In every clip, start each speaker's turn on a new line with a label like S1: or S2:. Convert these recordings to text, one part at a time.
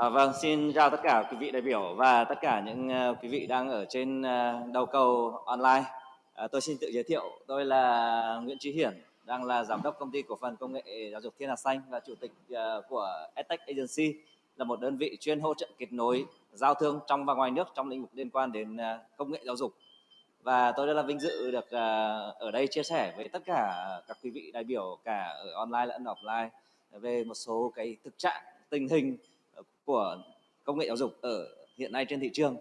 S1: À, vâng, xin chào tất cả quý vị đại biểu và tất cả những uh, quý vị đang ở trên uh, đầu cầu online. À, tôi xin tự giới thiệu, tôi là Nguyễn Trí Hiển, đang là giám đốc công ty cổ phần công nghệ giáo dục Thiên Hà Xanh và chủ tịch uh, của EdTech Agency, là một đơn vị chuyên hỗ trợ kết nối giao thương trong và ngoài nước trong lĩnh vực liên quan đến uh, công nghệ giáo dục. Và tôi rất là vinh dự được uh, ở đây chia sẻ với tất cả các quý vị đại biểu cả ở online lẫn offline về một số cái thực trạng tình hình của công nghệ giáo dục ở hiện nay trên thị trường.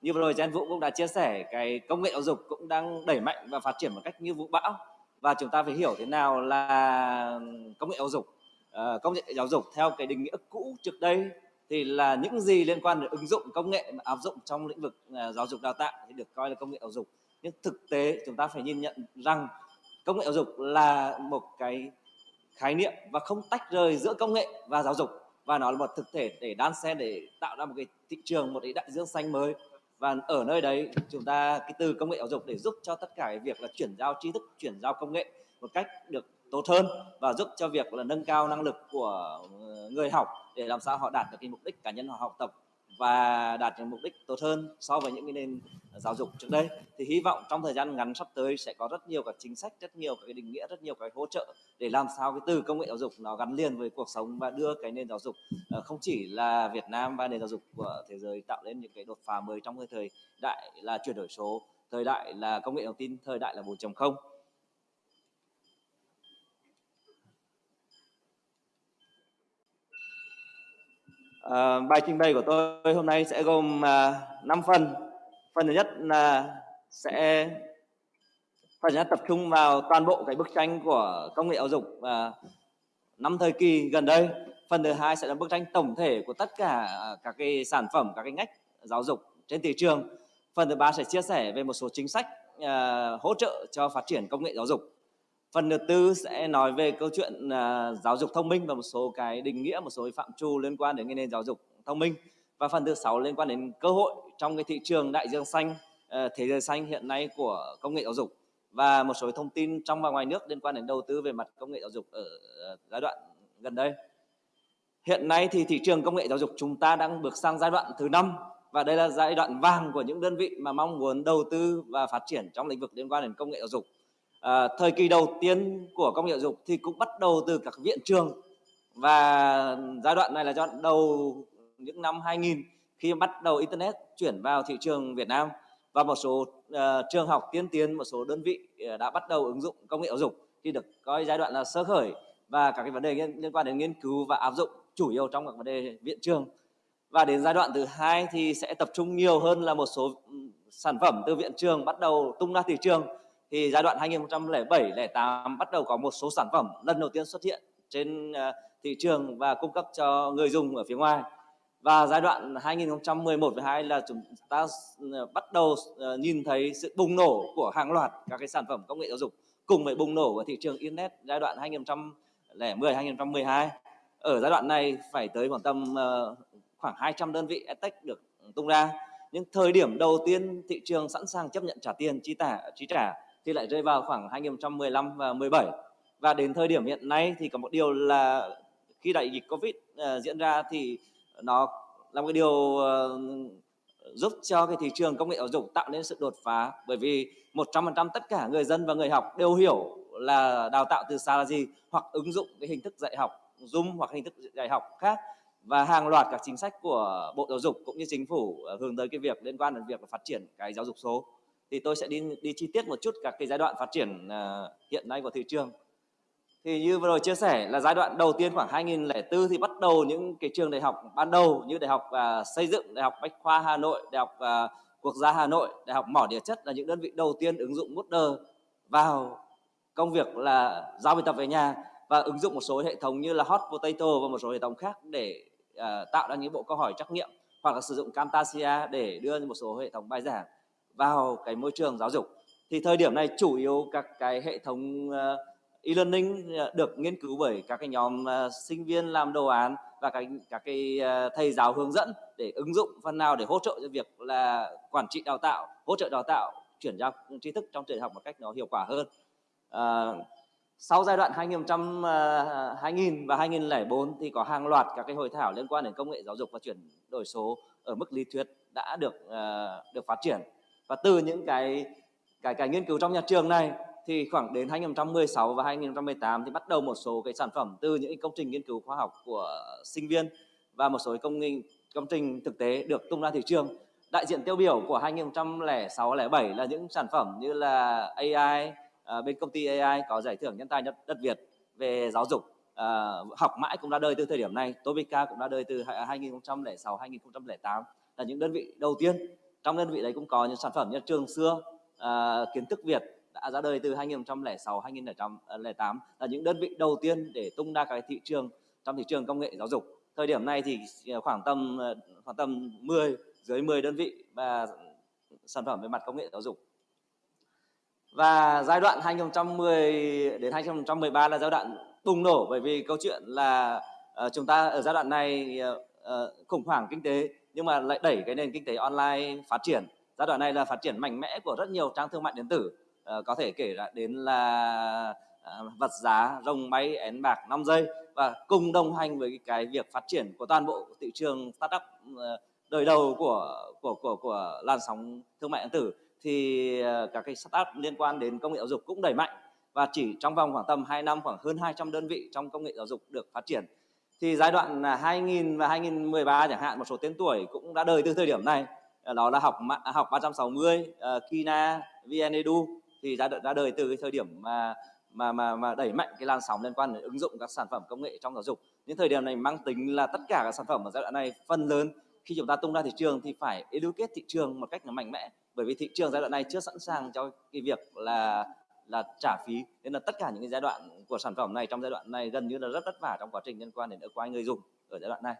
S1: Như vừa rồi Jen Vũ cũng đã chia sẻ cái công nghệ giáo dục cũng đang đẩy mạnh và phát triển một cách như vũ bão và chúng ta phải hiểu thế nào là công nghệ giáo dục. À, công nghệ giáo dục theo cái định nghĩa cũ trước đây thì là những gì liên quan đến ứng dụng công nghệ mà áp dụng trong lĩnh vực uh, giáo dục đào tạo thì được coi là công nghệ giáo dục. Nhưng thực tế chúng ta phải nhìn nhận rằng công nghệ giáo dục là một cái khái niệm và không tách rời giữa công nghệ và giáo dục và nó là một thực thể để đan xen để tạo ra một cái thị trường, một cái đại dương xanh mới. Và ở nơi đấy, chúng ta cái từ công nghệ giáo dục để giúp cho tất cả cái việc là chuyển giao tri thức, chuyển giao công nghệ một cách được tốt hơn và giúp cho việc là nâng cao năng lực của ờ, người học để làm sao họ đạt được cái mục đích cá nhân họ học tập và đạt được mục đích tốt hơn so với những cái nền giáo dục trước đây. Thì hy vọng trong thời gian ngắn sắp tới sẽ có rất nhiều các chính sách, rất nhiều các cái định nghĩa, rất nhiều cái hỗ trợ để làm sao cái từ công nghệ giáo dục nó gắn liền với cuộc sống và đưa cái nền giáo dục ờ, không chỉ là Việt Nam và nền giáo dục của thế giới tạo lên những cái đột phá mới trong cái thời đại là chuyển đổi số, thời đại là công nghệ thông tin, thời đại là 4.0 À, bài trình bày của tôi hôm nay sẽ gồm à, 5 phần. Phần thứ nhất là sẽ phần nhất tập trung vào toàn bộ cái bức tranh của công nghệ giáo dục à, năm thời kỳ gần đây. Phần thứ hai sẽ là bức tranh tổng thể của tất cả à, các cái sản phẩm, các cái ngách giáo dục trên thị trường. Phần thứ ba sẽ chia sẻ về một số chính sách à, hỗ trợ cho phát triển công nghệ giáo dục Phần thứ tư sẽ nói về câu chuyện uh, giáo dục thông minh và một số cái định nghĩa, một số cái phạm trù liên quan đến cái nền giáo dục thông minh. Và phần thứ sáu liên quan đến cơ hội trong cái thị trường đại dương xanh, uh, thế giới xanh hiện nay của công nghệ giáo dục và một số thông tin trong và ngoài nước liên quan đến đầu tư về mặt công nghệ giáo dục ở uh, giai đoạn gần đây. Hiện nay thì thị trường công nghệ giáo dục chúng ta đang bước sang giai đoạn thứ năm và đây là giai đoạn vàng của những đơn vị mà mong muốn đầu tư và phát triển trong lĩnh vực liên quan đến công nghệ giáo dục à, thời kỳ đầu tiên của công nghệ giáo dục thì cũng bắt đầu từ các viện trường. Và giai đoạn này là giai đoạn đầu những năm 2000 khi bắt đầu internet chuyển vào thị trường Việt Nam. Và một số uh, trường học tiên tiến một số đơn vị uh, đã bắt đầu ứng dụng công nghệ giáo dục thì được coi giai đoạn là sơ khởi. Và các cái vấn đề liên quan đến nghiên cứu và áp dụng chủ yếu trong các vấn đề viện trường. Và đến giai đoạn thứ hai thì sẽ tập trung nhiều hơn là một số ừ, sản phẩm từ viện trường bắt đầu tung ra thị trường thì giai đoạn 2007 08 bắt đầu có một số sản phẩm lần đầu tiên xuất hiện trên ờ, thị trường và cung cấp cho người dùng ở phía ngoài. Và giai đoạn 2011 2 là chúng ta ờ, bắt đầu ờ, nhìn thấy sự bùng nổ của hàng loạt các cái sản phẩm công nghệ giáo dục cùng với bùng nổ của thị trường internet giai đoạn 2010 2012 ở giai đoạn này phải tới khoảng tầm khoảng 200 đơn vị edtech được tung ra. Nhưng thời điểm đầu tiên thị trường sẵn sàng chấp nhận trả tiền, chi trả chi trả thì lại rơi vào khoảng 2015 và 17 và đến thời điểm hiện nay thì có một điều là khi đại dịch Covid uh, diễn ra thì nó là một điều uh, giúp cho cái thị trường công nghệ giáo dục tạo nên sự đột phá. Bởi vì 100% tất cả người dân và người học đều hiểu là đào tạo từ xa là gì hoặc ứng dụng cái hình thức dạy học Zoom hoặc hình thức dạy học khác. Và hàng loạt các chính sách của Bộ Giáo dục cũng như chính phủ ờ, hướng tới cái việc liên quan đến việc phát triển cái giáo dục số thì tôi sẽ đi đi chi tiết một chút các cái giai đoạn phát triển uh, hiện nay của thị trường. Thì như vừa rồi chia sẻ là giai đoạn đầu tiên khoảng 2004 thì bắt đầu những cái trường đại học ban đầu như đại học uh, xây dựng đại học bách khoa Hà Nội đại học uh, quốc gia Hà Nội đại học mỏ địa chất là những đơn vị đầu tiên ứng dụng Moodle vào công việc là giao bài tập về nhà và ứng dụng một số hệ thống như là Hot Potato và một số hệ thống khác để uh, tạo ra những bộ câu hỏi trắc nghiệm hoặc là sử dụng Camtasia để đưa một số hệ thống bài giảng vào cái môi trường giáo dục. Thì thời điểm này chủ yếu các cái hệ thống ờ, e-learning ờ, được nghiên cứu bởi các cái nhóm uh, sinh viên làm đồ án và các các cái uh, thầy giáo hướng dẫn để ứng dụng phần nào để hỗ trợ cho việc là quản trị đào tạo hỗ trợ đào tạo chuyển giao tri thức trong trường học một cách nó hiệu quả hơn. À, sau giai đoạn 2000, 2000 và 2004 thì có hàng loạt các cái hội thảo liên quan đến công nghệ giáo dục và chuyển đổi số ở mức lý thuyết đã được uh, được phát triển và từ những cái cái cái nghiên cứu trong nhà trường này thì khoảng đến 2016 và 2018 thì bắt đầu một số cái sản phẩm từ những công trình nghiên cứu khoa học của sinh viên và một số công nghi công trình thực tế được tung ra thị trường. Đại diện tiêu biểu của 2006 07 là những sản phẩm như là AI à, ờ, bên công ty AI có giải thưởng nhân tài nhất đất Việt về giáo dục à, học mãi cũng ra đời từ thời điểm này Topica cũng ra đời từ 2006 2008 là những đơn vị đầu tiên trong đơn vị đấy cũng có những sản phẩm như trường xưa à, kiến thức Việt đã ra đời từ 2006 2008 là những đơn vị đầu tiên để tung ra cái thị trường trong thị trường công nghệ giáo dục. Thời điểm này thì à, khoảng tầm à, khoảng tầm 10 dưới 10 đơn vị và sản phẩm về mặt công nghệ giáo dục. Và giai đoạn 2010 đến 2013 là giai đoạn bùng nổ bởi vì câu chuyện là uh, chúng ta ở giai đoạn này uh, uh, khủng hoảng kinh tế nhưng mà lại đẩy cái nền kinh tế online phát triển. Giai đoạn này là phát triển mạnh mẽ của rất nhiều trang thương mại điện tử. À, có thể kể đến là à, vật giá rồng máy én bạc 5 giây và cùng đồng hành với cái việc phát triển của toàn bộ thị trường startup uh, đời đầu của của của của làn sóng thương mại điện tử thì các cái startup liên quan đến công nghệ giáo dục cũng đẩy mạnh. Và chỉ trong vòng khoảng tầm 2 năm khoảng hơn 200 đơn vị trong công nghệ giáo dục được phát triển. Thì giai đoạn à, 2000 và 2013 chẳng hạn một số tên tuổi cũng đã đời từ thời điểm này. Ờ, đó là học học 360, uh, ờ, Kina, VnEdu thì đã đã đời từ cái thời điểm mà mà mà mà đẩy mạnh cái làn sóng liên quan đến ứng dụng các sản phẩm công nghệ trong giáo dục. Những thời điểm này mang tính là tất cả các sản phẩm ở giai đoạn này phần lớn khi chúng ta tung ra thị trường thì phải educate thị trường một cách nó mạnh mẽ. Bởi vì thị trường giai đoạn này chưa sẵn sàng cho cái việc là là trả phí. Nên là tất cả những cái giai đoạn của sản phẩm này trong giai đoạn này gần như là rất vất vả trong quá trình liên quan đến acquire người dùng ở giai đoạn này.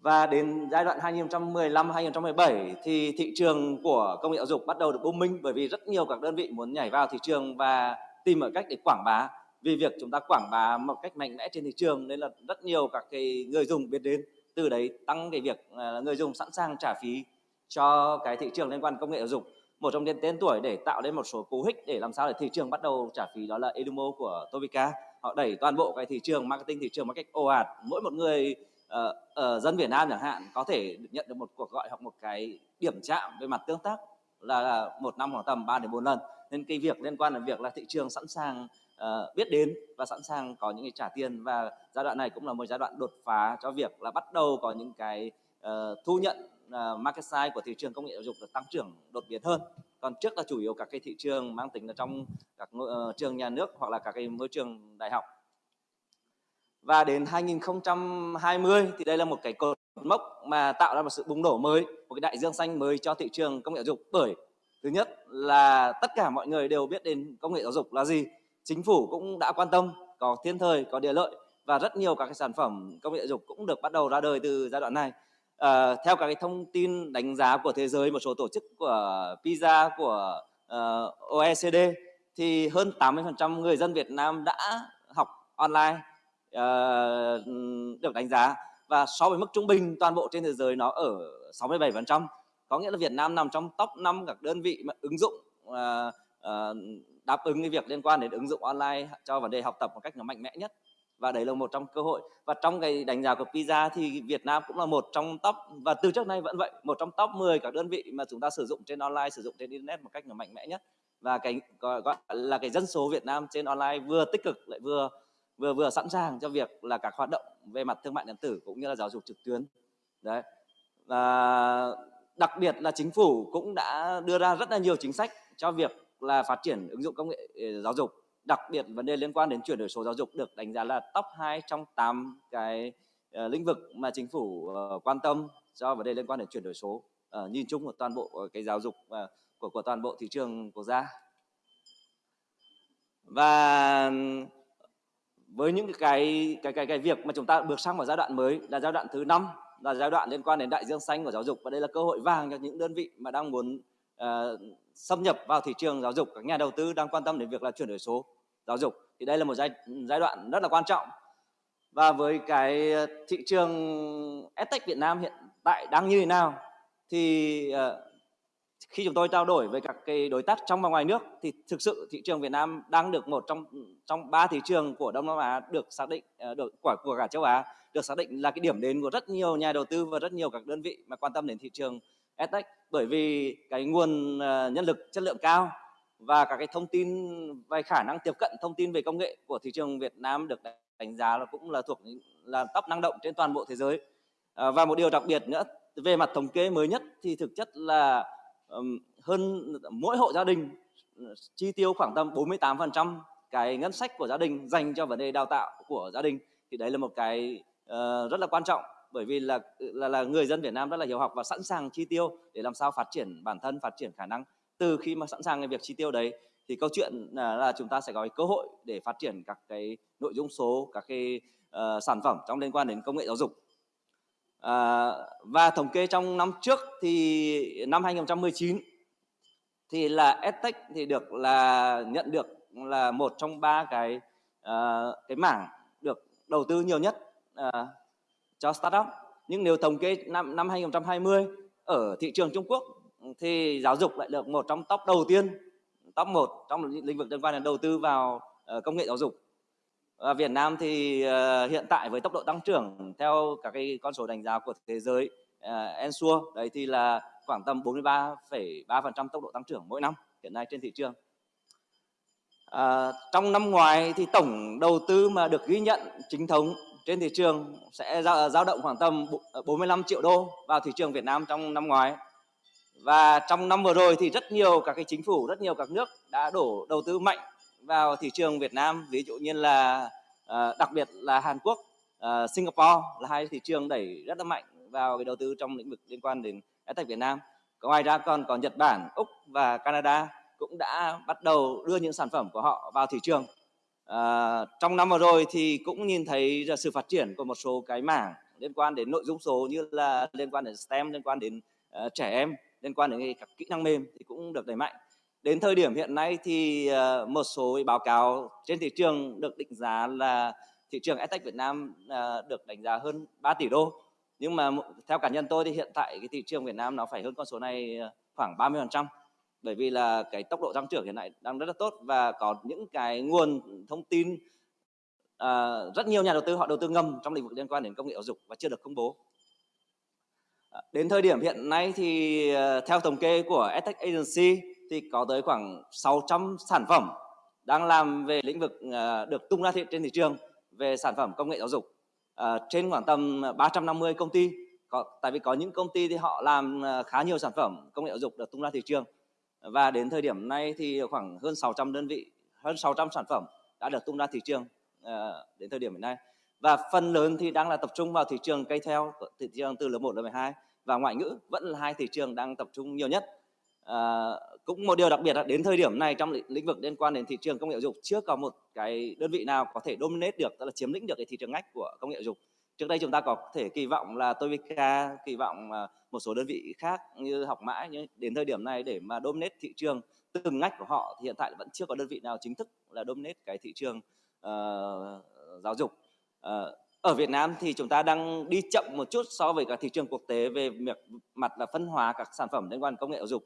S1: Và đến giai đoạn 2015 2017 thì thị trường của công nghệ giáo dục bắt đầu được booming bởi vì rất nhiều các đơn vị muốn nhảy vào thị trường và tìm mọi cách để quảng bá. Vì việc chúng ta quảng bá một cách mạnh mẽ trên thị trường nên là rất nhiều các cái người dùng biết đến. Từ đấy tăng cái việc à, người dùng sẵn sàng trả phí cho cái thị trường liên quan công nghệ giáo dục một trong những tên tuổi để tạo nên một số cú hích để làm sao để thị trường bắt đầu trả phí đó là Edumo của Tovica họ đẩy toàn bộ cái thị trường marketing thị trường một cách ồ ạt. Mỗi một người uh, uh, dân Việt Nam chẳng hạn có thể nhận được một cuộc gọi hoặc một cái điểm chạm về mặt tương tác là một năm khoảng tầm 3 đến 4 lần. Nên cái việc liên quan đến việc là thị trường sẵn sàng uh, biết đến và sẵn sàng có những cái trả tiền và giai đoạn này cũng là một giai đoạn đột phá cho việc là bắt đầu có những cái uh, thu nhận market size của thị trường công nghệ giáo dục được tăng trưởng đột biến hơn. Còn trước là chủ yếu các cái thị trường mang tính là trong các uh, trường nhà nước hoặc là các cái môi trường đại học. Và đến 2020 thì đây là một cái cột mốc mà tạo ra một sự bùng nổ mới một cái đại dương xanh mới cho thị trường công nghệ giáo dục. Bởi thứ nhất là tất cả mọi người đều biết đến công nghệ giáo dục là gì. Chính phủ cũng đã quan tâm có thiên thời có địa lợi và rất nhiều các cái sản phẩm công nghệ giáo dục cũng được bắt đầu ra đời từ giai đoạn này uh, theo các cái thông tin đánh giá của thế giới một số tổ chức của PISA của ờ, uh, OECD thì hơn 80% người dân Việt Nam đã học online uh, được đánh giá. Và so với mức trung bình toàn bộ trên thế giới nó ở 67% có nghĩa là Việt Nam nằm trong top 5 các đơn vị mà ứng dụng uh, uh, đáp ứng cái việc liên quan đến ứng dụng online cho vấn đề học tập một cách nó mạnh mẽ nhất và đấy là một trong cơ hội. Và trong cái đánh giá của PISA thì Việt Nam cũng là một trong top và từ trước nay vẫn vậy một trong top 10 các đơn vị mà chúng ta sử dụng trên online sử dụng trên internet một cách là mạnh mẽ nhất. Và cái gọi, gọi là cái dân số Việt Nam trên online vừa tích cực lại vừa vừa vừa sẵn sàng cho việc là các hoạt động về mặt thương mại điện tử cũng như là giáo dục trực tuyến. Đấy. Và đặc biệt là chính phủ cũng đã đưa ra rất là nhiều chính sách cho việc là phát triển ứng dụng công nghệ ờ, giáo dục đặc biệt vấn đề liên quan đến chuyển đổi số giáo dục được đánh giá là top 2 trong 8 cái uh, lĩnh vực mà chính phủ uh, quan tâm do vấn đề liên quan đến chuyển đổi số. Uh, nhìn chung của toàn bộ uh, cái giáo dục uh, của của toàn bộ thị trường quốc gia. Và với những cái cái cái cái việc mà chúng ta bước sang vào giai đoạn mới là giai đoạn thứ năm là giai đoạn liên quan đến đại dương xanh của giáo dục. Và đây là cơ hội vàng cho những đơn vị mà đang muốn uh, xâm nhập vào thị trường giáo dục. Các nhà đầu tư đang quan tâm đến việc là chuyển đổi số giáo dục. Thì đây là một giai giai đoạn rất là quan trọng. Và với cái ờ, thị trường edtech Việt Nam hiện tại đang như thế nào thì uh, khi chúng tôi trao đổi với các cái đối tác trong và ngoài nước thì thực sự thị trường Việt Nam đang được một trong trong ba thị trường của Đông Nam Á được xác định được của của cả châu Á được xác định là cái điểm đến của rất nhiều nhà đầu tư và rất nhiều các đơn vị mà quan tâm đến thị trường EdTech bởi vì cái nguồn ờ, nhân lực chất lượng cao và các cái thông tin về khả năng tiếp cận thông tin về công nghệ của thị trường Việt Nam được đánh giá là cũng là thuộc là top năng động trên toàn bộ thế giới. À, và một điều đặc biệt nữa về mặt thống kê mới nhất thì thực chất là um, hơn mỗi hộ gia đình ừ, chi tiêu khoảng tầm 48% cái ngân sách của gia đình dành cho vấn đề đào tạo của gia đình. Thì đấy là một cái uh, rất là quan trọng bởi vì là, là là người dân Việt Nam rất là hiểu học và sẵn sàng chi tiêu để làm sao phát triển bản thân phát triển khả năng. Từ khi mà sẵn sàng cái việc chi tiêu đấy thì câu chuyện là, là chúng ta sẽ có cơ hội để phát triển các cái nội dung số các cái uh, sản phẩm trong liên quan đến công nghệ giáo dục. À, và thống kê trong năm trước thì năm 2019 thì là EdTech thì được là nhận được là một trong ba cái uh, cái mảng được đầu tư nhiều nhất uh, cho startup nhưng nếu thống kê năm năm 2020 ở thị trường Trung Quốc thì giáo dục lại được một trong top đầu tiên top 1 trong lĩnh vực liên quan đến đầu tư vào ờ, công nghệ giáo dục và Việt Nam thì ờ, hiện tại với tốc độ tăng trưởng theo các cái con số đánh giá của thế giới ờ, Ensure đấy thì là khoảng tầm 43,3% tốc độ tăng trưởng mỗi năm hiện nay trên thị trường. À, trong năm ngoài thì tổng đầu tư mà được ghi nhận chính thống trên thị trường sẽ dao ờ, động khoảng tầm 45 ờ, triệu đô vào thị trường Việt Nam trong năm ngoái. Và trong năm vừa rồi thì rất nhiều các cái chính phủ, rất nhiều các nước đã đổ đầu tư mạnh vào thị trường Việt Nam, ví dụ như là ờ, đặc biệt là Hàn Quốc Singapore là hai thị trường đẩy rất là mạnh vào cái đầu tư trong lĩnh vực liên quan đến EdTech Việt Nam. Ngoài ra còn có Nhật Bản, Úc và Canada cũng đã bắt đầu đưa những sản phẩm của họ vào thị trường à, trong năm vừa rồi thì cũng nhìn thấy sự phát triển của một số cái mảng liên quan đến nội dung số như là liên quan đến STEM liên quan đến uh, trẻ em liên quan đến các kỹ năng mềm thì cũng được đẩy mạnh. Đến thời điểm hiện nay thì uh, một số báo cáo trên thị trường được định giá là thị trường EdTech Việt Nam uh, được đánh giá hơn 3 tỷ đô. Nhưng mà theo cá nhân tôi thì hiện tại cái thị trường Việt Nam nó phải hơn con số này khoảng 30% bởi vì là cái tốc độ tăng trưởng hiện nay đang rất là tốt và có những cái nguồn thông tin à, rất nhiều nhà đầu tư họ đầu tư ngầm trong lĩnh vực liên quan đến công nghệ giáo dục và chưa được công bố. À, đến thời điểm hiện nay thì à, theo thống kê của EdTech Agency thì có tới khoảng 600 sản phẩm đang làm về lĩnh vực à, được tung ra thị trên thị trường về sản phẩm công nghệ giáo dục. À, trên khoảng tầm 350 công ty. Có, tại vì có những công ty thì họ làm à, khá nhiều sản phẩm công nghệ giáo dục được tung ra thị trường và đến thời điểm này thì khoảng hơn 600 đơn vị, hơn 600 sản phẩm đã được tung ra thị trường uh, đến thời điểm hiện nay. Và phần lớn thì đang là tập trung vào thị trường cây theo, thị trường từ lớp 1 lớp 12 và ngoại ngữ vẫn là hai thị trường đang tập trung nhiều nhất. À, cũng một điều đặc biệt là đến thời điểm này trong lĩnh vực liên quan đến thị trường công nghệ dục chưa có một cái đơn vị nào có thể dominate được tức là chiếm lĩnh được cái thị trường ngách của công nghệ giáo dục trước đây chúng ta có thể kỳ vọng là Tovica kỳ vọng một số đơn vị khác như học mãi nhưng đến thời điểm này để mà dominate thị trường từng ngách của họ thì hiện tại vẫn chưa có đơn vị nào chính thức là dominate cái thị trường uh, giáo dục. Uh, ở Việt Nam thì chúng ta đang đi chậm một chút so với các thị trường quốc tế về việc mặt là phân hóa các sản phẩm liên quan công nghệ giáo dục.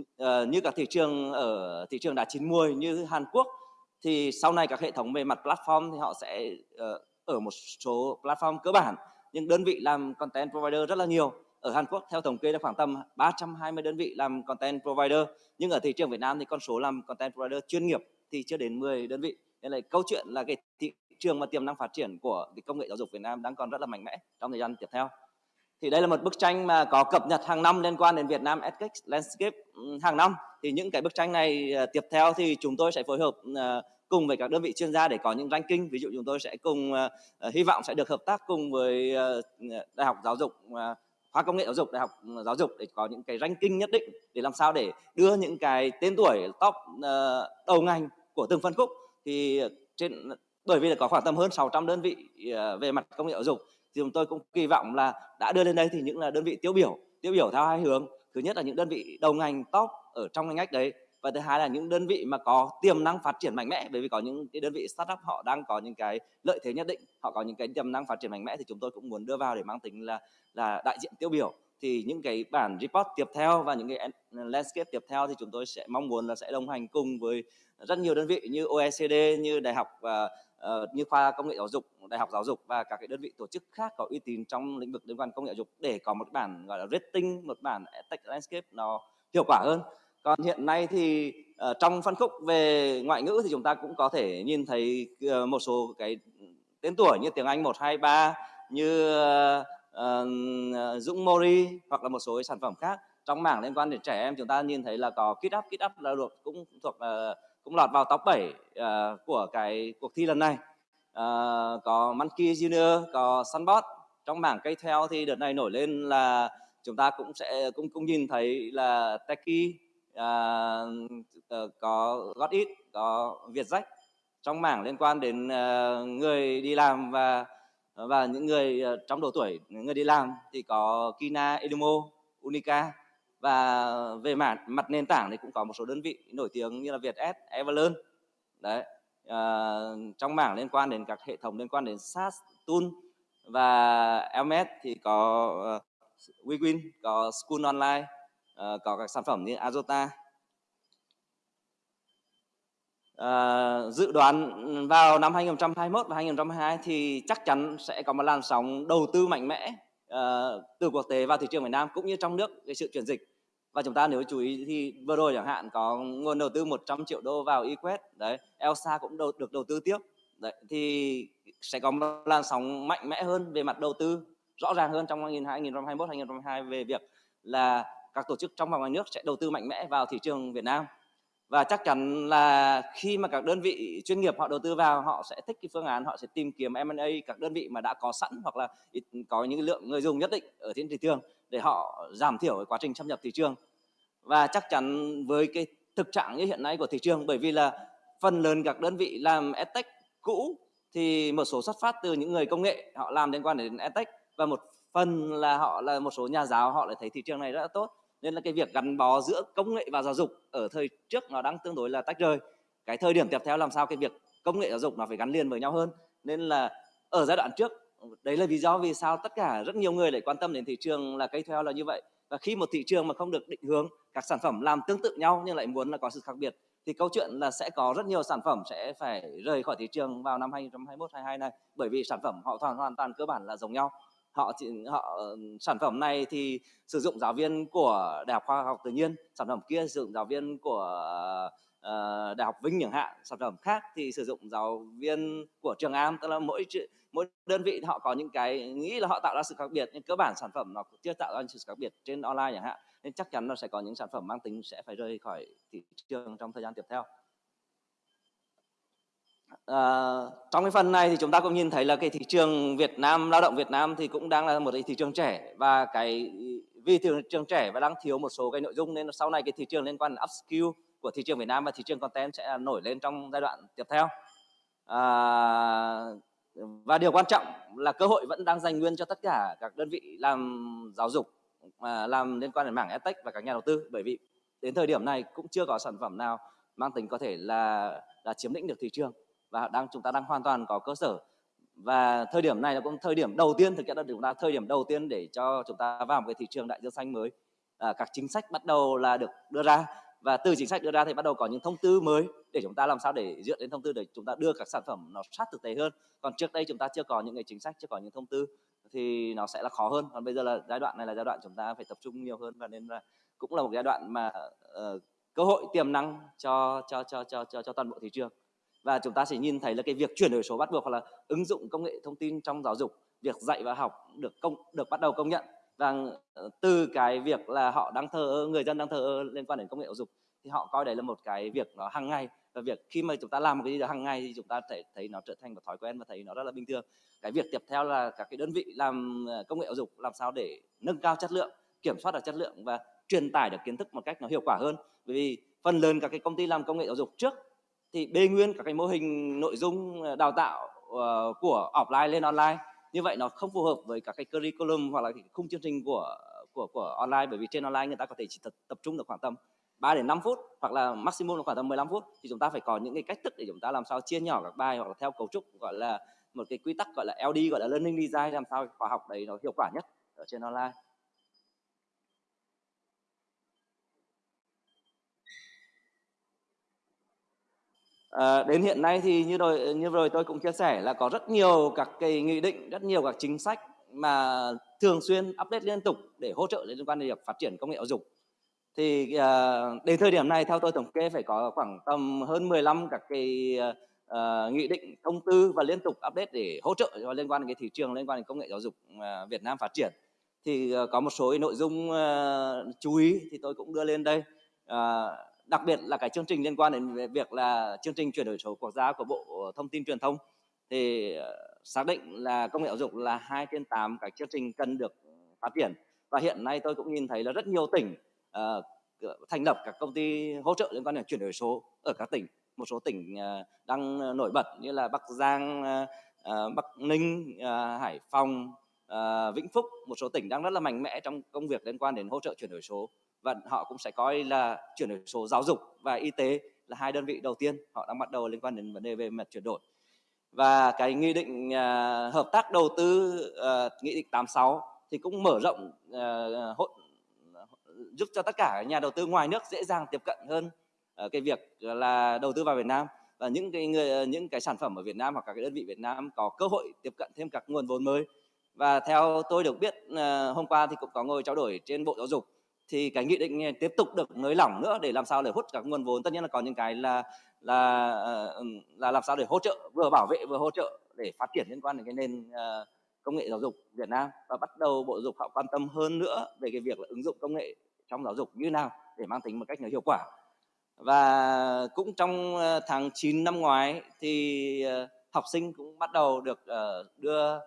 S1: Uh, như các thị trường ở thị trường đã chín muồi như Hàn Quốc thì sau này các hệ thống về mặt platform thì họ sẽ uh, ở một số platform cơ bản. Nhưng đơn vị làm content provider rất là nhiều. Ở Hàn Quốc, theo thống kê là khoảng tầm 320 đơn vị làm content provider. Nhưng ở thị trường Việt Nam thì con số làm content provider chuyên nghiệp thì chưa đến 10 đơn vị. Nên là câu chuyện là cái thị trường mà tiềm năng phát triển của cái công nghệ giáo dục Việt Nam đang còn rất là mạnh mẽ trong thời gian tiếp theo. Thì đây là một bức tranh mà có cập nhật hàng năm liên quan đến Việt Nam EdTech Landscape ừ, hàng năm. Thì những cái bức tranh này ờ, tiếp theo thì chúng tôi sẽ phối hợp ờ, cùng với các đơn vị chuyên gia để có những ranking. Ví dụ chúng tôi sẽ cùng uh, hy vọng sẽ được hợp tác cùng với uh, đại học giáo dục uh, khoa công nghệ giáo dục đại học giáo dục để có những cái ranking nhất định để làm sao để đưa những cái tên tuổi top uh, đầu ngành của từng phân khúc. Thì trên bởi vì là có khoảng tầm hơn 600 đơn vị uh, về mặt công nghệ giáo dục thì chúng tôi cũng kỳ vọng là đã đưa lên đây thì những là đơn vị tiêu biểu tiêu biểu theo hai hướng. Thứ nhất là những đơn vị đầu ngành top ở trong ngành ngách đấy và thứ hai là những đơn vị mà có tiềm năng phát triển mạnh mẽ bởi vì có những cái đơn vị startup họ đang có những cái lợi thế nhất định họ có những cái tiềm năng phát triển mạnh mẽ thì chúng tôi cũng muốn đưa vào để mang tính là là đại diện tiêu biểu. Thì những cái bản report tiếp theo và những cái landscape tiếp theo thì chúng tôi sẽ mong muốn là sẽ đồng hành cùng với rất nhiều đơn vị như OECD như đại học và uh, như khoa công nghệ giáo dục đại học giáo dục và các cái đơn vị tổ chức khác có uy tín trong lĩnh vực liên quan công nghệ giáo dục để có một bản gọi là rating một bản tech landscape nó hiệu quả hơn còn hiện nay thì uh, trong phân khúc về ngoại ngữ thì chúng ta cũng có thể nhìn thấy uh, một số cái tên tuổi như tiếng Anh 123 như uh, uh, Dũng Mori hoặc là một số cái sản phẩm khác. Trong mảng liên quan đến trẻ em chúng ta nhìn thấy là có kid Up kid Up là được cũng thuộc uh, cũng lọt vào top 7 uh, của cái cuộc thi lần này. Uh, có Monkey Junior có Sunbot. Trong mảng cây theo thì đợt này nổi lên là chúng ta cũng sẽ cũng cũng nhìn thấy là Techie uh, có gót ít, có việt rách. Trong mảng liên quan đến uh, người đi làm và và những người uh, trong độ tuổi người đi làm thì có Kina Edumo Unica. Và về mặt mặt nền tảng thì cũng có một số đơn vị nổi tiếng như là Vietjet, Everlearn đấy uh, trong mảng liên quan đến các hệ thống liên quan đến SaaS, Tool và LMS thì có uh, WeWin, có School Online, uh, có các sản phẩm như Azota. Uh, dự đoán vào năm 2021 và 2022 thì chắc chắn sẽ có một làn sóng đầu tư mạnh mẽ uh, từ quốc tế vào thị trường Việt Nam cũng như trong nước cái sự chuyển dịch và chúng ta nếu chú ý thì vừa rồi chẳng hạn có nguồn đầu tư 100 triệu đô vào eQuest đấy Elsa cũng đầu, được đầu tư tiếp đấy thì sẽ có một làn sóng mạnh mẽ hơn về mặt đầu tư rõ ràng hơn trong 2021 2022 về việc là các tổ chức trong và ngoài nước sẽ đầu tư mạnh mẽ vào thị trường Việt Nam. Và chắc chắn là khi mà các đơn vị chuyên nghiệp họ đầu tư vào, họ sẽ thích cái phương án, họ sẽ tìm kiếm M&A các đơn vị mà đã có sẵn hoặc là có những lượng người dùng nhất định ở trên thị trường để họ giảm thiểu cái quá trình xâm nhập thị trường. Và chắc chắn với cái thực trạng như hiện nay của thị trường, bởi vì là phần lớn các đơn vị làm edtech cũ thì một số xuất phát từ những người công nghệ họ làm liên quan đến edtech và một phần là họ là một số nhà giáo họ lại thấy thị trường này rất là tốt nên là cái việc gắn bó giữa công nghệ và giáo dục ở thời trước nó đang tương đối là tách rời. Cái thời điểm tiếp theo làm sao cái việc công nghệ giáo dục nó phải gắn liền với nhau hơn. Nên là ở giai đoạn trước, đấy là lý do vì sao tất cả rất nhiều người lại quan tâm đến thị trường là cây theo là như vậy. Và khi một thị trường mà không được định hướng, các sản phẩm làm tương tự nhau nhưng lại muốn là có sự khác biệt, thì câu chuyện là sẽ có rất nhiều sản phẩm sẽ phải rời khỏi thị trường vào năm 2021 22 này. Bởi vì sản phẩm họ hoàn hoàn toàn cơ bản là giống nhau họ chỉ họ sản phẩm này thì sử dụng giáo viên của đại học khoa học tự nhiên sản phẩm kia sử dụng giáo viên của uh, đại học vinh chẳng hạn sản phẩm khác thì sử dụng giáo viên của trường am. Tức là mỗi mỗi đơn vị họ có những cái nghĩ là họ tạo ra sự khác biệt nhưng cơ bản sản phẩm nó chưa tạo ra sự khác biệt trên online chẳng hạn. Nên chắc chắn nó sẽ có những sản phẩm mang tính sẽ phải rơi khỏi thị trường trong thời gian tiếp theo. À, trong cái phần này thì chúng ta cũng nhìn thấy là cái thị trường Việt Nam lao động Việt Nam thì cũng đang là một cái thị trường trẻ và cái vì thị trường trẻ và đang thiếu một số cái nội dung nên sau này cái thị trường liên quan đến upskill của thị trường Việt Nam và thị trường content sẽ nổi lên trong giai đoạn tiếp theo. À, và điều quan trọng là cơ hội vẫn đang dành nguyên cho tất cả các đơn vị làm giáo dục à, làm liên quan đến mảng edtech và các nhà đầu tư. Bởi vì đến thời điểm này cũng chưa có sản phẩm nào mang tính có thể là là chiếm lĩnh được thị trường và đang chúng ta đang hoàn toàn có cơ sở. Và thời điểm này là cũng thời điểm đầu tiên thực hiện là chúng ta thời điểm đầu tiên để cho chúng ta vào một cái thị trường đại dương xanh mới. À, các chính sách bắt đầu là được đưa ra. Và từ chính sách đưa ra thì bắt đầu có những thông tư mới để chúng ta làm sao để dựa đến thông tư để chúng ta đưa các sản phẩm nó sát thực tế hơn. Còn trước đây chúng ta chưa có những cái chính sách chưa có những thông tư thì nó sẽ là khó hơn. Còn bây giờ là giai đoạn này là giai đoạn chúng ta phải tập trung nhiều hơn và nên là cũng là một giai đoạn mà uh, cơ hội tiềm năng cho cho cho cho cho cho toàn bộ thị trường và chúng ta sẽ nhìn thấy là cái việc chuyển đổi số bắt buộc, hoặc là ứng dụng công nghệ thông tin trong giáo dục, việc dạy và học được công, được bắt đầu công nhận. Và ờ, từ cái việc là họ đang thờ, người dân đang thờ liên quan đến công nghệ giáo dục, thì họ coi đấy là một cái việc nó hàng ngày. Và việc khi mà chúng ta làm một cái gì đó hàng ngày thì chúng ta thể thấy nó trở thành một thói quen và thấy nó rất là bình thường. Cái việc tiếp theo là các cái đơn vị làm ờ, công nghệ giáo dục làm sao để nâng cao chất lượng, kiểm soát được chất lượng và truyền tải được kiến thức một cách nó hiệu quả hơn. Bởi vì phần lớn các cái công ty làm công nghệ giáo dục trước thì bê nguyên các cái mô hình nội dung ờ, đào tạo uh, của offline lên online. Như vậy nó không phù hợp với các cái curriculum hoặc là cái khung chương trình của của của online bởi vì trên online người ta có thể chỉ tập, tập trung được khoảng tầm 3 đến 5 phút hoặc là maximum là khoảng tầm 15 phút. Thì chúng ta phải có những cái cách thức để chúng ta làm sao chia nhỏ các bài hoặc là theo cấu trúc gọi là một cái quy tắc gọi là LD gọi là learning design làm sao khóa học đấy nó hiệu quả nhất ở trên online. À, đến hiện nay thì như rồi như rồi tôi cũng chia sẻ là có rất nhiều các cái nghị định, rất nhiều các chính sách mà thường xuyên update liên tục để hỗ trợ liên quan đến việc phát triển công nghệ giáo dục. Thì à, đến thời điểm này theo tôi thống kê phải có khoảng tầm hơn 15 các cái à, nghị định, thông tư và liên tục update để hỗ trợ cho liên quan đến cái thị trường liên quan đến công nghệ giáo dục à, Việt Nam phát triển. Thì à, có một số nội dung à, chú ý thì tôi cũng đưa lên đây. À, đặc biệt là cái chương trình liên quan đến việc là chương trình chuyển đổi số quốc gia của Bộ Thông tin Truyền thông thì ờ, xác định là công nghệ giáo dục là hai trên tám cái chương trình cần được phát triển. Và hiện nay tôi cũng nhìn thấy là rất nhiều tỉnh uh, thành lập các công ty hỗ trợ liên quan đến chuyển đổi số ở các tỉnh. Một số tỉnh uh, đang nổi bật như là Bắc Giang, uh, Bắc Ninh, uh, Hải Phòng, uh, Vĩnh Phúc. Một số tỉnh đang rất là mạnh mẽ trong công việc liên quan đến hỗ trợ chuyển đổi số và họ cũng sẽ coi là chuyển đổi số giáo dục và y tế là hai đơn vị đầu tiên họ đang bắt đầu liên quan đến vấn đề về mặt chuyển đổi. Và cái nghị định uh, hợp tác đầu tư uh, nghị định 86 thì cũng mở rộng uh, hỗ, giúp cho tất cả nhà đầu tư ngoài nước dễ dàng tiếp cận hơn uh, cái việc là đầu tư vào Việt Nam. Và những cái người những cái sản phẩm ở Việt Nam hoặc các cái đơn vị Việt Nam có cơ hội tiếp cận thêm các nguồn vốn mới. Và theo tôi được biết uh, hôm qua thì cũng có ngồi trao đổi trên bộ giáo dục thì cái nghị định này tiếp tục được nới lỏng nữa để làm sao để hút các nguồn vốn. Tất nhiên là còn những cái là là ờ, ừ, là làm sao để hỗ trợ, vừa bảo vệ vừa hỗ trợ để phát triển liên quan đến cái nền ờ, công nghệ giáo dục Việt Nam. Và bắt đầu bộ giáo dục họ quan tâm hơn nữa về cái việc là ứng dụng công nghệ trong giáo dục như nào để mang tính một cách hiệu quả. Và cũng trong ờ, tháng 9 năm ngoái thì học sinh cũng bắt đầu được đưa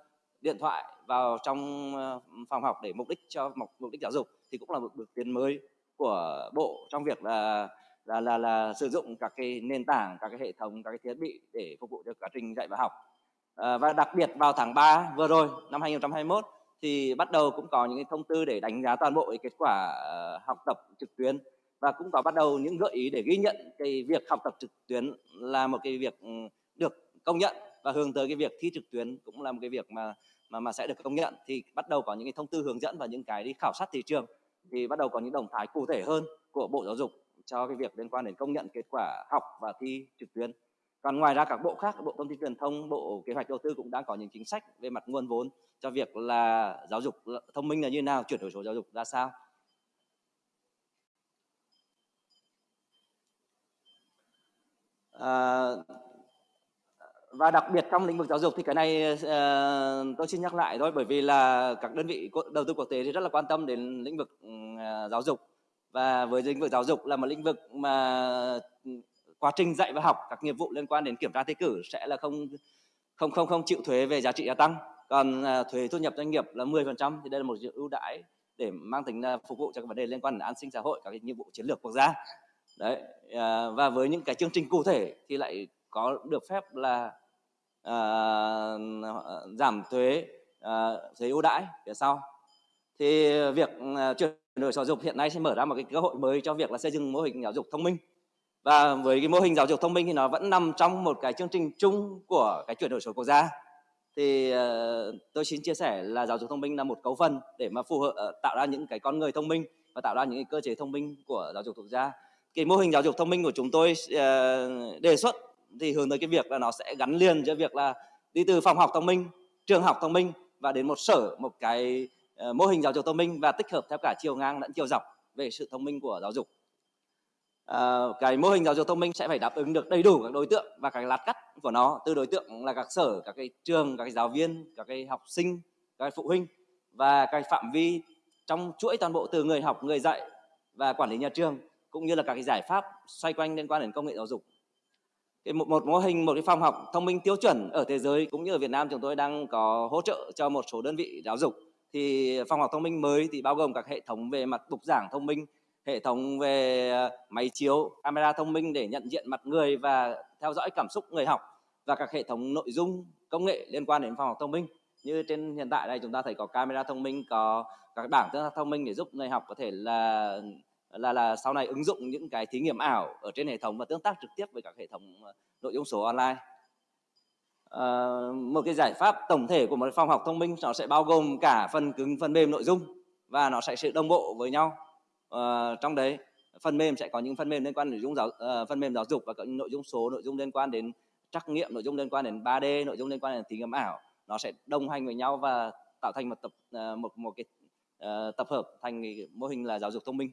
S1: điện thoại vào trong ờ, phòng học để mục đích cho mục đích giáo dục thì cũng là một bước tiến mới của bộ trong việc là là là là sử dụng các cái nền tảng các cái hệ thống các cái thiết bị để phục vụ cho quá trình dạy và học. À, và đặc biệt vào tháng 3 vừa rồi năm 2021 thì bắt đầu cũng có những cái thông tư để đánh giá toàn bộ cái kết quả ờ, học tập trực tuyến. Và cũng có bắt đầu những gợi ý để ghi nhận cái việc học tập trực tuyến là một cái việc ừ, được công nhận và hướng tới cái việc thi trực tuyến cũng là một cái việc mà mà mà sẽ được công nhận thì bắt đầu có những cái thông tư hướng dẫn và những cái đi khảo sát thị trường thì bắt đầu có những động thái cụ thể hơn của Bộ Giáo dục cho cái việc liên quan đến công nhận kết quả học và thi trực tuyến. Còn ngoài ra các bộ khác, Bộ Thông tin Truyền thông, Bộ Kế hoạch Đầu tư cũng đang có những chính sách về mặt nguồn vốn cho việc là giáo dục thông minh là như nào, chuyển đổi số giáo dục ra sao. À, và đặc biệt trong lĩnh vực giáo dục thì cái này uh, tôi xin nhắc lại thôi bởi vì là các đơn vị đầu tư quốc tế thì rất là quan tâm đến lĩnh vực uh, giáo dục. Và với lĩnh vực giáo dục là một lĩnh vực mà ừ, quá trình dạy và học các nghiệp vụ liên quan đến kiểm tra thi cử sẽ là không không không không chịu thuế về giá trị gia tăng. Còn uh, thuế thu nhập doanh nghiệp là 10% thì đây là một ưu đãi để mang tính uh, phục vụ cho các vấn đề liên quan đến an sinh xã hội các cái nhiệm vụ chiến lược quốc gia. Đấy uh, và với những cái chương trình cụ thể thì lại có được phép là uh, giảm thuế uh, thuế ưu đãi phía sau. Thì việc uh, chuyển đổi giáo dục hiện nay sẽ mở ra một cái cơ hội mới cho việc là xây dựng mô hình giáo dục thông minh. Và với cái mô hình giáo dục thông minh thì nó vẫn nằm trong một cái chương trình chung của cái chuyển đổi số quốc gia. Thì uh, tôi xin chia sẻ là giáo dục thông minh là một cấu phần để mà phù hợp uh, tạo ra những cái con người thông minh và tạo ra những cái cơ chế thông minh của giáo dục quốc gia. Cái mô hình giáo dục thông minh của chúng tôi uh, đề xuất thì hướng tới cái việc là nó sẽ gắn liền cho việc là đi từ phòng học thông minh trường học thông minh và đến một sở một cái uh, mô hình giáo dục thông minh và tích hợp theo cả chiều ngang lẫn chiều dọc về sự thông minh của giáo dục. À, cái mô hình giáo dục thông minh sẽ phải đáp ứng được đầy đủ các đối tượng và cái lát cắt của nó từ đối tượng là các sở các cái trường các cái giáo viên các cái học sinh các cái phụ huynh và cái phạm vi trong chuỗi toàn bộ từ người học người dạy và quản lý nhà trường cũng như là các cái giải pháp xoay quanh liên quan đến công nghệ giáo dục cái một, một mô hình một cái phòng học thông minh tiêu chuẩn ở thế giới cũng như ở Việt Nam chúng tôi đang có hỗ trợ cho một số đơn vị giáo dục. Thì phòng học thông minh mới thì bao gồm các hệ thống về mặt bục giảng thông minh hệ thống về ờ, máy chiếu camera thông minh để nhận diện mặt người và theo dõi cảm xúc người học và các hệ thống nội dung công nghệ liên quan đến phòng học thông minh. Như trên hiện tại đây chúng ta thấy có camera thông minh có các bảng tương tác thông minh để giúp người học có thể là là là sau này ứng dụng những cái thí nghiệm ảo ở trên hệ thống và tương tác trực tiếp với các hệ thống ờ, nội dung số online. À, một cái giải pháp tổng thể của một phòng học thông minh nó sẽ bao gồm cả phần cứng phần mềm nội dung và nó sẽ sự đồng bộ với nhau. À, trong đấy phần mềm sẽ có những phần mềm liên quan đến nội dung giáo uh, phần mềm giáo dục và có những nội dung số nội dung liên quan đến trắc nghiệm nội dung liên quan đến 3D nội dung liên quan đến thí nghiệm ảo. Nó sẽ đồng hành với nhau và tạo thành một tập uh, một một cái uh, tập hợp thành cái mô hình là giáo dục thông minh.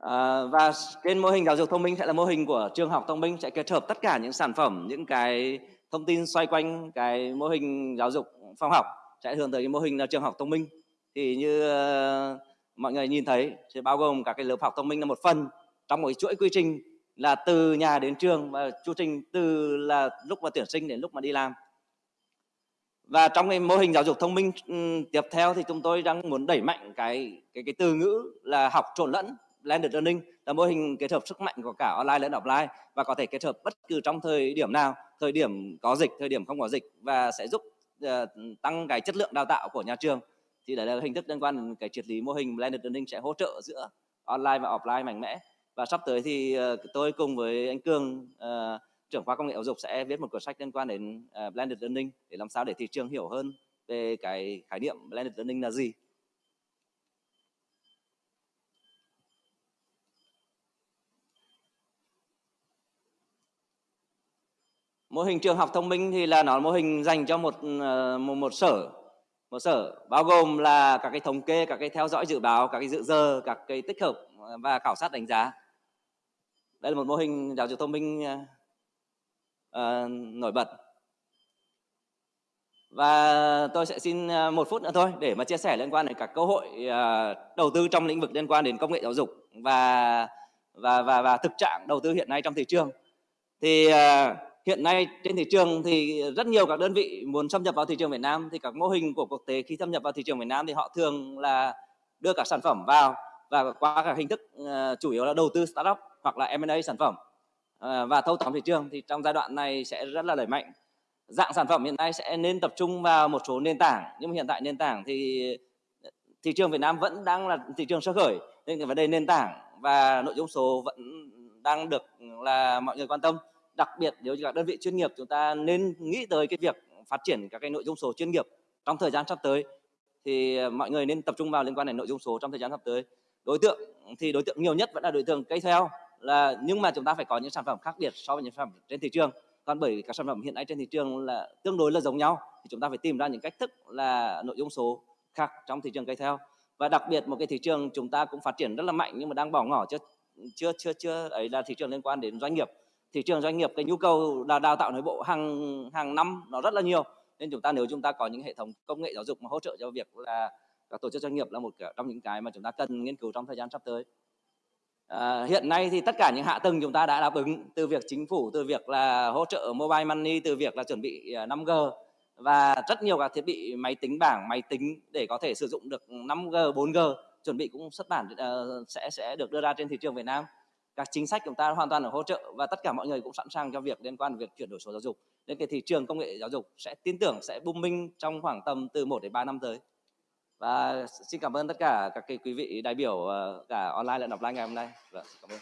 S1: À, và trên mô hình giáo dục thông minh sẽ là mô hình của trường học thông minh sẽ kết hợp tất cả những sản phẩm những cái thông tin xoay quanh cái mô hình giáo dục phong học sẽ hướng tới cái mô hình là trường học thông minh. Thì như uh, mọi người nhìn thấy sẽ bao gồm các cái lớp học thông minh là một phần trong một chuỗi quy trình là từ nhà đến trường và chu trình từ là lúc mà tuyển sinh đến lúc mà đi làm. Và trong cái mô hình giáo dục thông minh um, tiếp theo thì chúng tôi đang muốn đẩy mạnh cái cái cái từ ngữ là học trộn lẫn blended learning là mô hình kết hợp sức mạnh của cả online lẫn offline và có thể kết hợp bất cứ trong thời điểm nào thời điểm có dịch thời điểm không có dịch và sẽ giúp uh, tăng cái chất lượng đào tạo của nhà trường. Thì đấy là hình thức liên quan đến cái triết lý mô hình blended learning sẽ hỗ trợ giữa online và offline mạnh mẽ. Và sắp tới thì uh, tôi cùng với anh Cương uh, ờ, trưởng khoa công nghệ giáo dục sẽ viết một cuốn sách liên quan đến uh, blended learning để làm sao để thị trường hiểu hơn về cái khái niệm blended learning là gì. Mô hình trường học thông minh thì là nó mô hình dành cho một ờ, một, một sở một sở bao gồm là các cái thống kê các cái theo dõi dự báo các cái dự giờ các cái tích hợp ờ, và khảo sát đánh giá. Đây là một mô hình giáo dục thông minh uh, nổi bật. Và tôi sẽ xin một phút nữa thôi để mà chia sẻ liên quan đến các cơ hội uh, đầu tư trong lĩnh vực liên quan đến công nghệ giáo dục và và và và thực trạng đầu tư hiện nay trong thị trường. Thì uh, hiện nay trên thị trường thì rất nhiều các đơn vị muốn xâm nhập vào thị trường Việt Nam. Thì các mô hình của quốc tế khi xâm nhập vào thị trường Việt Nam thì họ thường là đưa các sản phẩm vào và qua các hình thức uh, chủ yếu là đầu tư startup hoặc là M&A sản phẩm uh, và thâu tóm thị trường. Thì trong giai đoạn này sẽ rất là đẩy mạnh. Dạng sản phẩm hiện nay sẽ nên tập trung vào một số nền tảng nhưng mà hiện tại nền tảng thì ờ, thị trường Việt Nam vẫn đang là thị trường sơ khởi. Nên cái vấn đề nền tảng và nội dung số vẫn đang được ừ, là mọi người quan tâm đặc biệt, nếu như các đơn vị chuyên nghiệp, chúng ta nên nghĩ tới cái việc phát triển các cái nội dung số chuyên nghiệp trong thời gian sắp tới. Thì ờ, mọi người nên tập trung vào liên quan đến nội dung số trong thời gian sắp tới. Đối tượng, thì đối tượng nhiều nhất vẫn là đối tượng cây theo là, nhưng mà chúng ta phải có những sản phẩm khác biệt so với những sản phẩm trên thị trường. Còn bởi các sản phẩm hiện nay trên thị trường là tương đối là giống nhau, thì chúng ta phải tìm ra những cách thức là nội dung số khác trong thị trường cây theo và đặc biệt một cái thị trường chúng ta cũng phát triển rất là mạnh, nhưng mà đang bỏ ngỏ chưa chưa chưa chưa ấy là thị trường liên quan đến doanh nghiệp thị trường doanh nghiệp cái nhu cầu đào, đào tạo nội bộ hàng hàng năm nó rất là nhiều. Nên chúng ta nếu chúng ta có những hệ thống công nghệ giáo dục mà hỗ trợ cho việc là các tổ chức doanh nghiệp là một trong những cái mà chúng ta cần nghiên cứu trong thời gian sắp tới. À, hiện nay thì tất cả những hạ tầng chúng ta đã đáp ứng từ việc chính phủ từ việc là hỗ trợ mobile money từ việc là chuẩn bị à, 5G và rất nhiều các thiết bị máy tính bảng máy tính để có thể sử dụng được 5G 4G chuẩn bị cũng xuất bản uh, sẽ sẽ được đưa ra trên thị trường Việt Nam các chính sách chúng ta hoàn toàn ở hỗ trợ và tất cả mọi người cũng sẵn sàng cho việc liên quan việc chuyển đổi số giáo dục nên cái thị trường công nghệ giáo dục sẽ tin tưởng sẽ booming trong khoảng tầm từ 1 đến 3 năm tới và xin cảm ơn tất cả các quý vị đại biểu ờ, cả online lẫn offline ngày hôm nay. Vâng, cảm ơn.